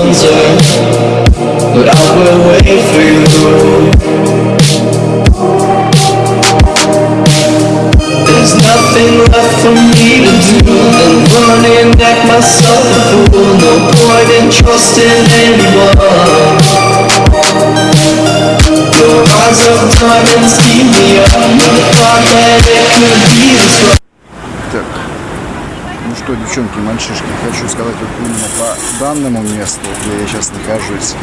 answer, but I will wait for you. There's nothing left for me to do than run and act myself a fool. No point in trusting anyone. Your eyes of diamonds keep me up. Never thought that девчонки, мальчишки, хочу сказать вот именно по данному месту, где я сейчас нахожусь.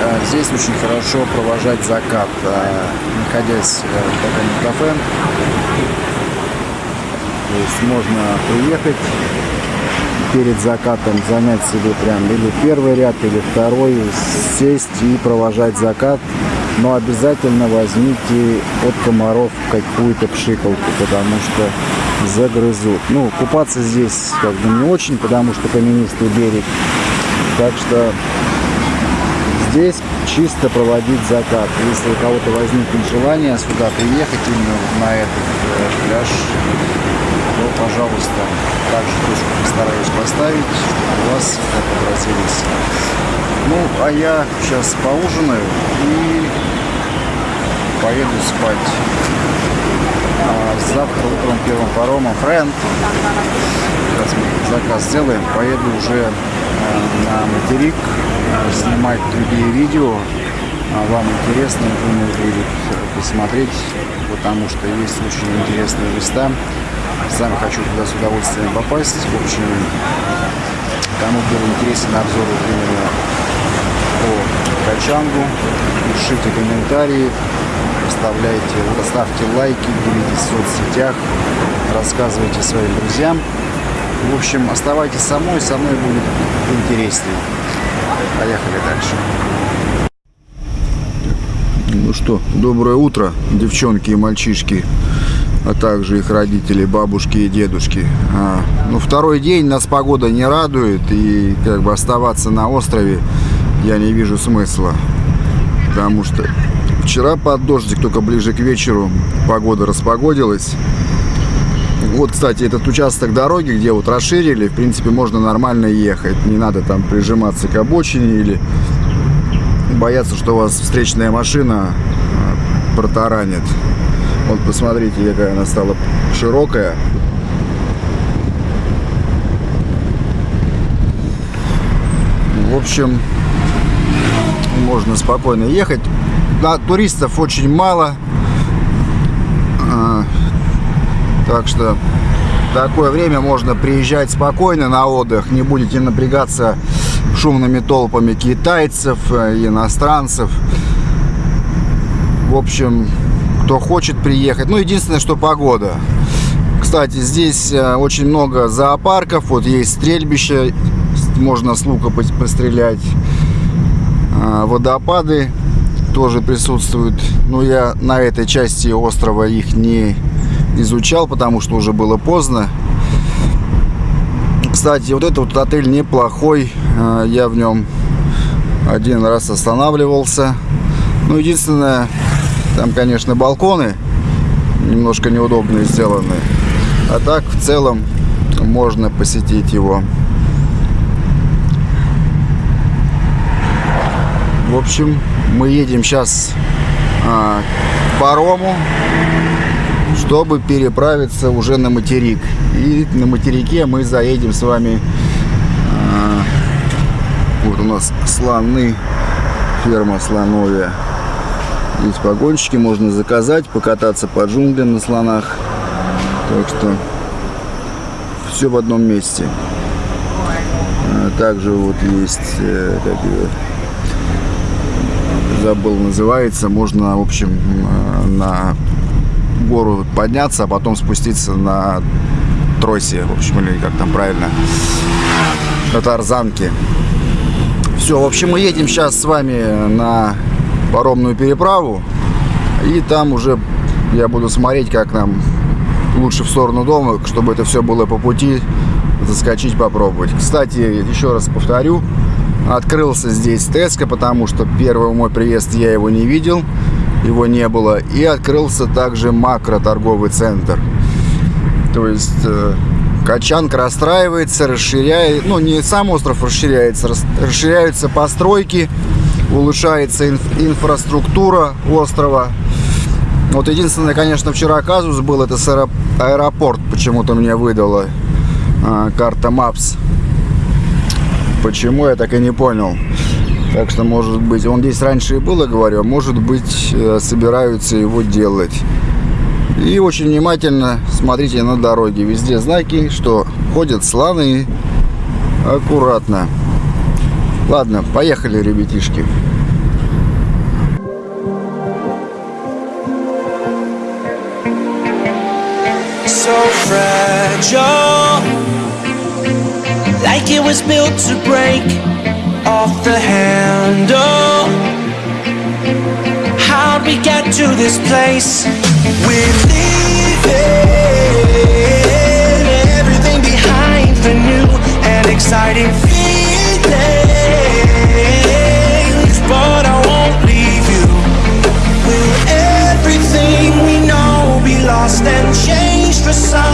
Э, Здесь очень хорошо провожать закат, э, находясь э, в таком кафе. То есть можно приехать перед закатом, занять себе прям или первый ряд, или второй, сесть и провожать закат. Но обязательно возьмите от комаров какую-то пшикалку, потому что загрызут. Ну, купаться здесь как бы не очень, потому что каменистый берег. Так что здесь чисто проводить закат. Если у кого-то возникнет желание сюда приехать именно на этот э, пляж, то, пожалуйста, также точку постараюсь поставить, чтобы у вас сюда погрузились. Ну, а я сейчас поужинаю и поеду спать. А завтра утром первым паромом Френд. Сейчас мы заказ сделаем. Поеду уже э, на материк э, снимать другие видео. А Вам интересно, думаю, будет посмотреть, потому что есть очень интересные места. Сам хочу туда с удовольствием попасть. В общем, кому был интересен обзор именно по Качангу, пишите комментарии, оставляйте, ставьте лайки, делитесь в соцсетях, рассказывайте своим друзьям. В общем, оставайтесь со мной, со мной будет интереснее. Поехали дальше. Ну что, доброе утро, девчонки и мальчишки, а также их родители, бабушки и дедушки. А, ну, второй день нас погода не радует, и как бы оставаться на острове я не вижу смысла. Потому что вчера под дождик, только ближе к вечеру погода распогодилась. Вот, кстати, этот участок дороги, где вот расширили, в принципе, можно нормально ехать. Не надо там прижиматься к обочине или бояться, что вас встречная машина а, протаранит. Вот посмотрите, какая она стала широкая. В общем, можно спокойно ехать. Да, туристов очень мало. А, Так что такое время можно приезжать спокойно на отдых. Не будете напрягаться шумными толпами китайцев, э, иностранцев. В общем, кто хочет приехать. Ну, единственное, что погода. Кстати, здесь э, очень много зоопарков. Вот есть стрельбище, можно с лука пос- пострелять. А, Водопады тоже присутствуют. Но я на этой части острова их не изучал, потому что уже было поздно. Кстати, вот этот вот отель неплохой. А, Я в нем один раз останавливался. Ну, единственное, там, конечно, балконы немножко неудобные сделаны. А так, в целом, можно посетить его. В общем, мы едем сейчас а, к парому, чтобы переправиться уже на материк. И на материке мы заедем с вами. а, вот у нас слоны, ферма слоновья. Здесь погонщики можно заказать, покататься по джунглям на слонах. Так что все в одном месте. А Также вот есть, э, как его, забыл называется, можно, в общем, э, на гору подняться, а потом спуститься на тросе, в общем, или как там правильно, на тарзанке. Все, в общем, мы едем сейчас с вами на паромную переправу, и там уже я буду смотреть, как нам лучше в сторону дома, чтобы это все было по пути, заскочить, попробовать. Кстати, еще раз повторю, открылся здесь Теска, потому что первый мой приезд я его не видел, его не было. И открылся также макро торговый центр. То есть э, Качанка расстраивается, расширяет, ну не сам остров расширяется, рас- расширяются постройки, улучшается инф- инфраструктура острова. Вот единственное, конечно, вчера казус был, это с аэро- аэропорт почему-то мне выдала а, карта Maps. Почему, я так и не понял. Так что, может быть, он здесь раньше и было, говорю, а может быть, э, собираются его делать. И очень внимательно смотрите на дороге. Везде знаки, что ходят слоны. Аккуратно. Ладно, поехали, ребятишки. so fragile. Like it was built to break off the handle. How'd we get to this place? We're leaving everything behind for new and exciting feelings. But I won't leave you. Will everything we know be lost and changed for something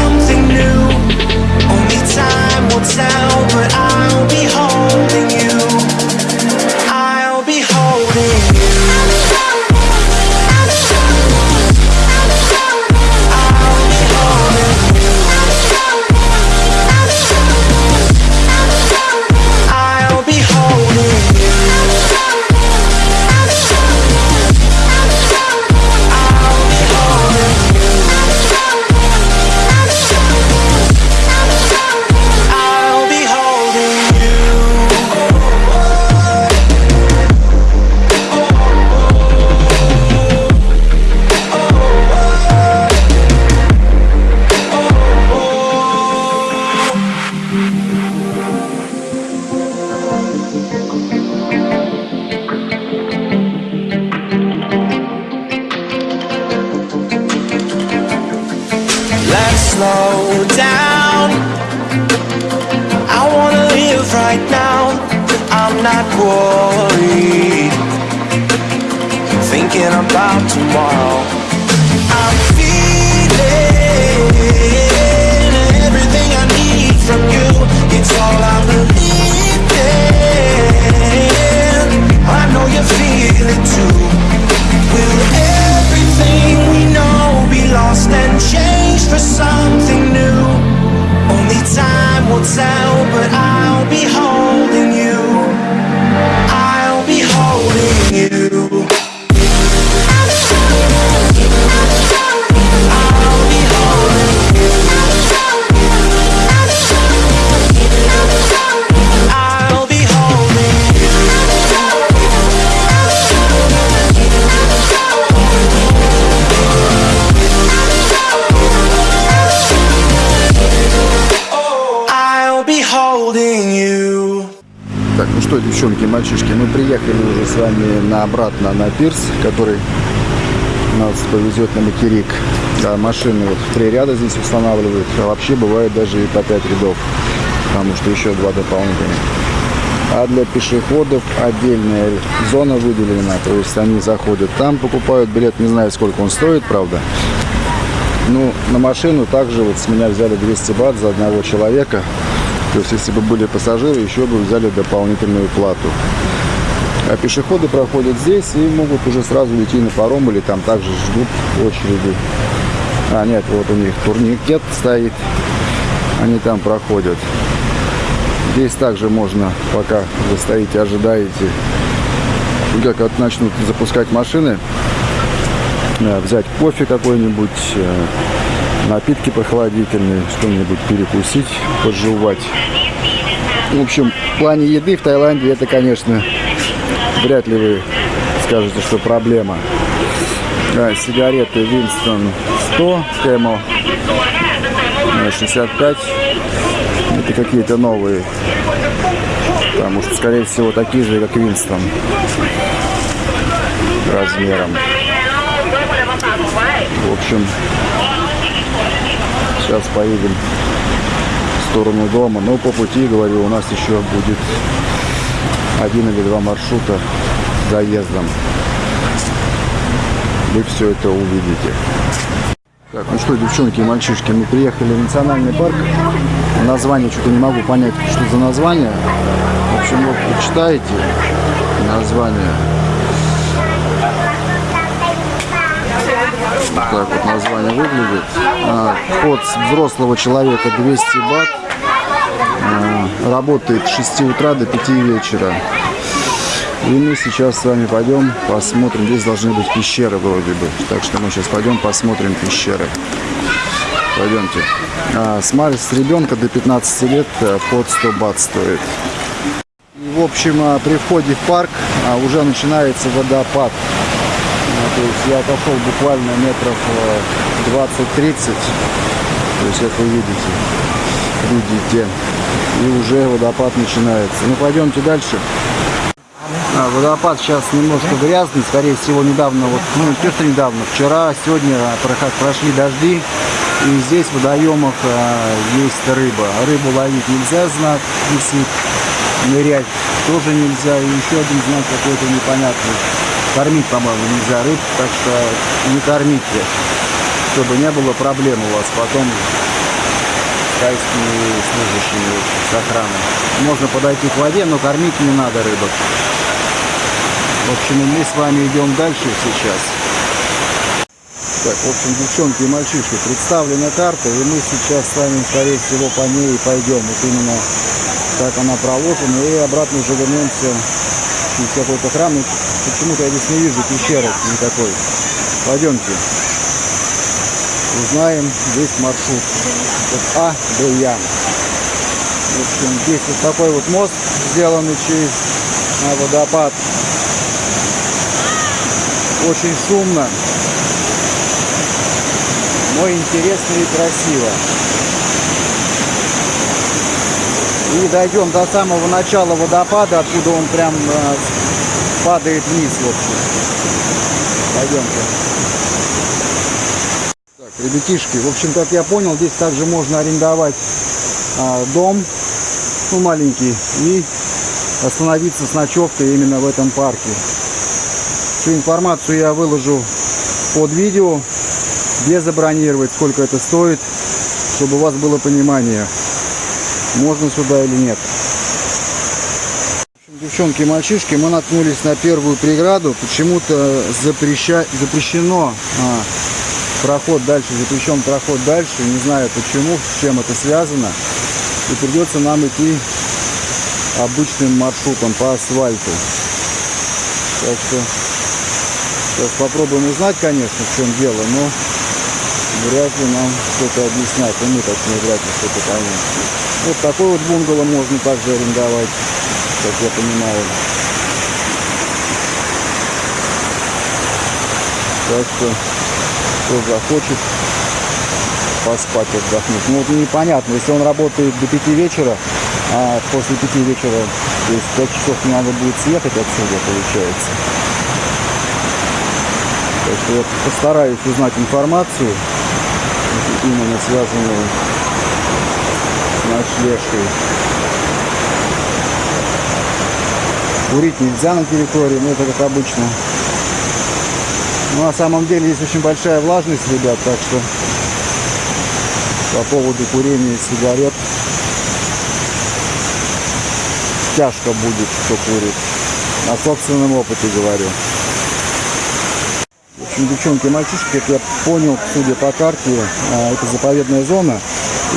slow down. I wanna live right now. I'm not worried. Thinking about tomorrow. I'm feeling everything I need from you. It's all I believe in. I know you feel it too. Will everything we know be lost что, девчонки, мальчишки, мы приехали уже с вами на обратно на пирс, который нас повезет на материк. Да, машины вот в три ряда здесь устанавливают, а вообще бывает даже и по пять рядов, потому что еще два дополнительных. А для пешеходов отдельная зона выделена, то есть они заходят там, покупают билет, не знаю, сколько он стоит, правда. Ну, на машину также вот с меня взяли 200 бат за одного человека. То есть, если бы были пассажиры, еще бы взяли дополнительную плату. А пешеходы проходят здесь и могут уже сразу идти на паром или там также ждут очереди. А, нет, вот у них турникет стоит. Они там проходят. Здесь также можно, пока вы стоите, ожидаете, как вот начнут запускать машины, э, взять кофе какой-нибудь, э, напитки прохладительные, что-нибудь перекусить, пожевать. В общем, в плане еды в Таиланде это, конечно, вряд ли вы скажете, что проблема. Да, сигареты Winston 100, Camel э, 65. Это какие-то новые. Потому что, скорее всего, такие же, как Winston размером. В общем, сейчас поедем в сторону дома. Но по пути, говорю, у нас еще будет один или два маршрута заездом. Вы все это увидите. Так, ну что, девчонки и мальчишки, мы приехали в национальный парк. Название что-то не могу понять, что за название. В общем, вот почитаете название. Вот так вот название выглядит. А, вход взрослого человека 200 бат. А, работает с 6 утра до 5 вечера. И мы сейчас с вами пойдем посмотрим. Здесь должны быть пещеры вроде бы. Так что мы сейчас пойдем посмотрим пещеры. Пойдемте. А, с, с ребенка до 15 лет а, под 100 бат стоит. В общем, а, при входе в парк а, уже начинается водопад. То есть я отошел буквально метров а, 20-30. То есть, вы видите, видите. И уже водопад начинается. Ну, пойдемте дальше. А, водопад сейчас немножко грязный, скорее всего, недавно, вот, ну, не то, недавно, вчера, сегодня прошли дожди, и здесь в водоемах а, есть рыба. Рыбу ловить нельзя, знак висит, нырять тоже нельзя, и еще один знак какой-то непонятный. Кормить, по-моему, нельзя рыб, так что не кормите, чтобы не было проблем у вас потом с тайскими служащими с охраной. Можно подойти к воде, но кормить не надо рыбок. В общем, мы с вами идем дальше сейчас. Так, в общем, девчонки и мальчишки, представлена карта, и мы сейчас с вами, скорее всего, по ней и пойдем. Вот именно так она проложена, и обратно уже вернемся через какой-то храм. Почему-то я здесь не вижу пещеры никакой. Пойдемте. Узнаем весь маршрут. От А до Я. В общем, здесь вот такой вот мост, сделанный через а, водопад. Очень шумно, но интересно и красиво. И дойдем до самого начала водопада, откуда он прям э, падает вниз, в общем. Пойдемте. Так, ребятишки, в общем, как я понял, здесь также можно арендовать а, дом, ну, маленький, и остановиться с ночевкой именно в этом парке. Всю информацию я выложу под видео, где забронировать, сколько это стоит, чтобы у вас было понимание, можно сюда или нет. Девчонки и мальчишки, мы наткнулись на первую преграду. Почему-то запреща... запрещено а, проход дальше, запрещен проход дальше. Не знаю почему, с чем это связано. И придется нам идти обычным маршрутом по асфальту. Так что сейчас попробуем узнать, конечно, в чем дело, но вряд ли нам что-то объяснять. И мы точнее вряд ли что-то поймем. Вот такой вот бунгало можно также арендовать, как я понимаю. Так что, кто захочет поспать, отдохнуть. Ну, вот непонятно, если он работает до 5 вечера, а после 5 вечера, то есть 5 часов не надо будет съехать отсюда, получается. Так что я постараюсь узнать информацию, именно связанную с ночлежкой. Курить нельзя на территории, но это как обычно. Ну, на самом деле здесь очень большая влажность, ребят, так что по поводу курения сигарет тяжко будет, кто курит. На собственном опыте говорю. В общем, девчонки и мальчишки, как я понял, судя по карте, а, это заповедная зона.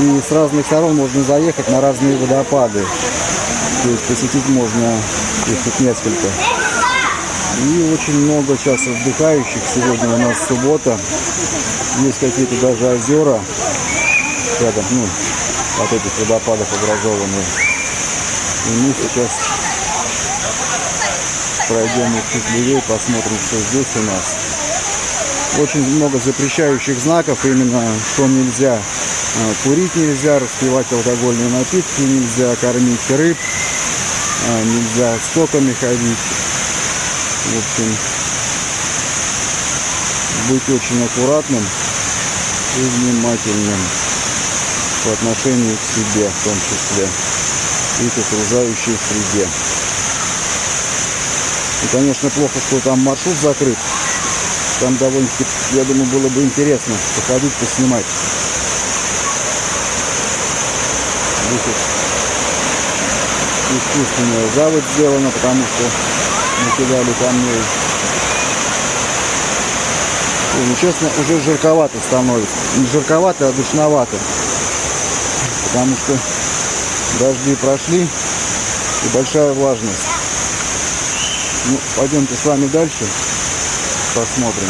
И с разных сторон можно заехать на разные водопады. То есть посетить можно их тут несколько. И очень много сейчас отдыхающих. Сегодня у нас суббота. Есть какие-то даже озера рядом, ну, от этих водопадов образованные. И мы сейчас пройдем их чуть левее, посмотрим, что здесь у нас. Очень много запрещающих знаков, именно что нельзя курить нельзя, распивать алкогольные напитки нельзя, кормить рыб, а, нельзя с соками ходить. В общем, быть очень аккуратным и внимательным по отношению к себе в том числе и к окружающей среде. И, конечно, плохо, что там маршрут закрыт. Там довольно-таки, я думаю, было бы интересно походить, поснимать. Здесь искусственная заводь сделана, потому что накидали камней. Ой, ну честно, уже жарковато становится. Не жарковато, а душновато. Потому что дожди прошли и большая влажность. Ну, пойдемте с вами дальше посмотрим.